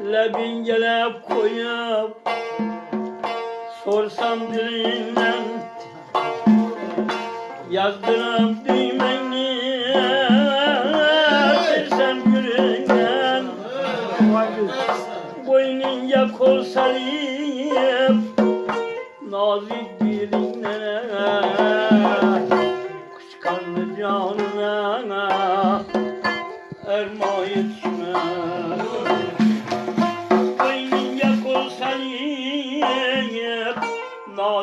Lebin gelip koyup Sorsam dilinden Yazdırıp düğmeni Silsem gülünden Boynunca kol sarıp Nazik diline Kışkanlı canına Erma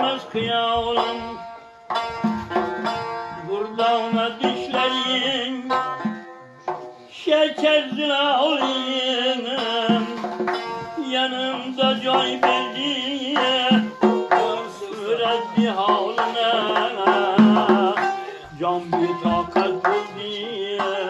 Ketmez kıyalım Burada ona düşlerin. Şeker zilalıyım Yanımda coy belliye Öğretti haline Can bir takat diye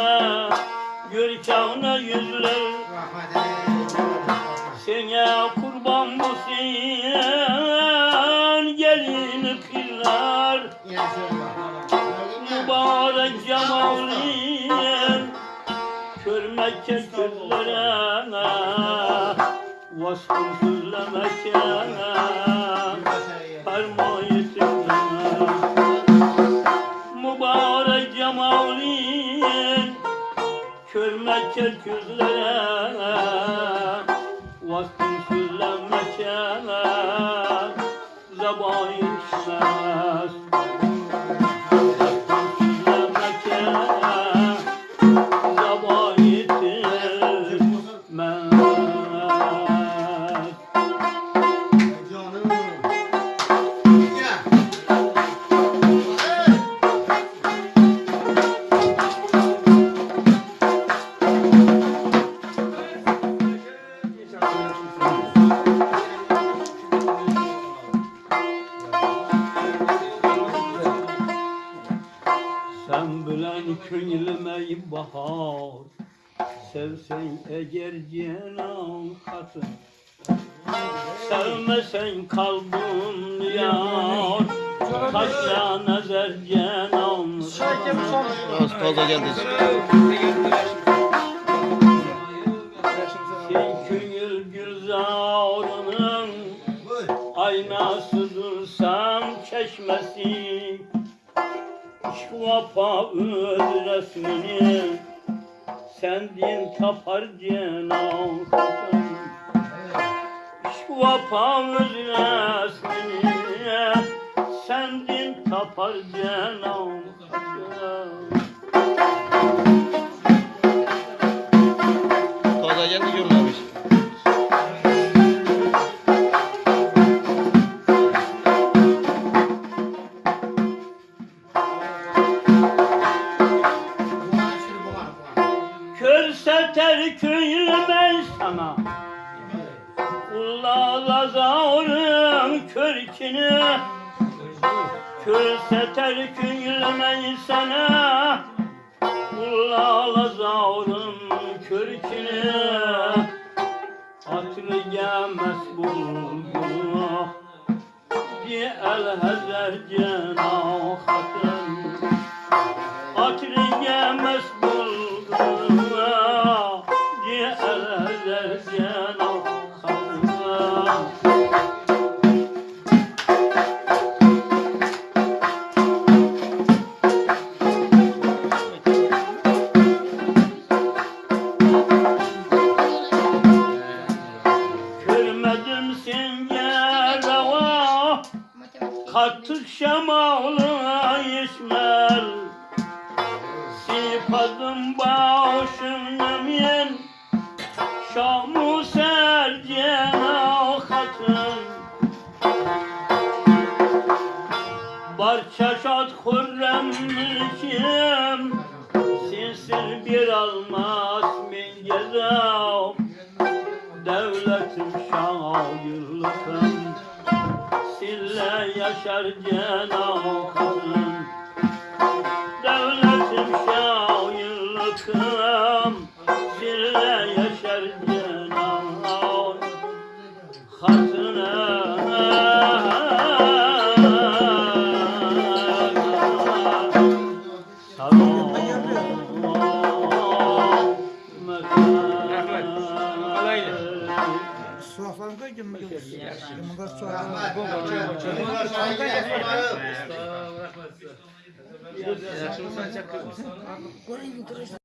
Görkavına yüzler Sana kurban mısın Gelin kızlar. Mübarek cemalin Kör Mekke gözlerine Vasfın sözlemekene Fermayetine Gözlerine Vasfın sözlemekene Zebain çizmez könlüme bahar. Sevsen eğer cenan katın. Sevmesen kalbim yar. Taşla nazar cenan Az fazla geldi. Şu vapa öz resmini Sendin tapar cenan Şu vapa öz resmini. Sendin tapar cenan terküyle sana. Ulla zarım körkünü Körse terküyle sana. Ulla zarım körkünü Hatırı gelmez bulgur Di el hezer cenah Düşmedim sincere oh. Kattık şamalığa yeşmer Sipadım başım yemin Şamı serce oh, katın Barçaşat kurrem için şairlikım Sille yaşar cenahım Devletim şairlikım Sille yaşar cenahım Suaqlarını qoy ki, bunda suaqlarını qoy. Yaxşı,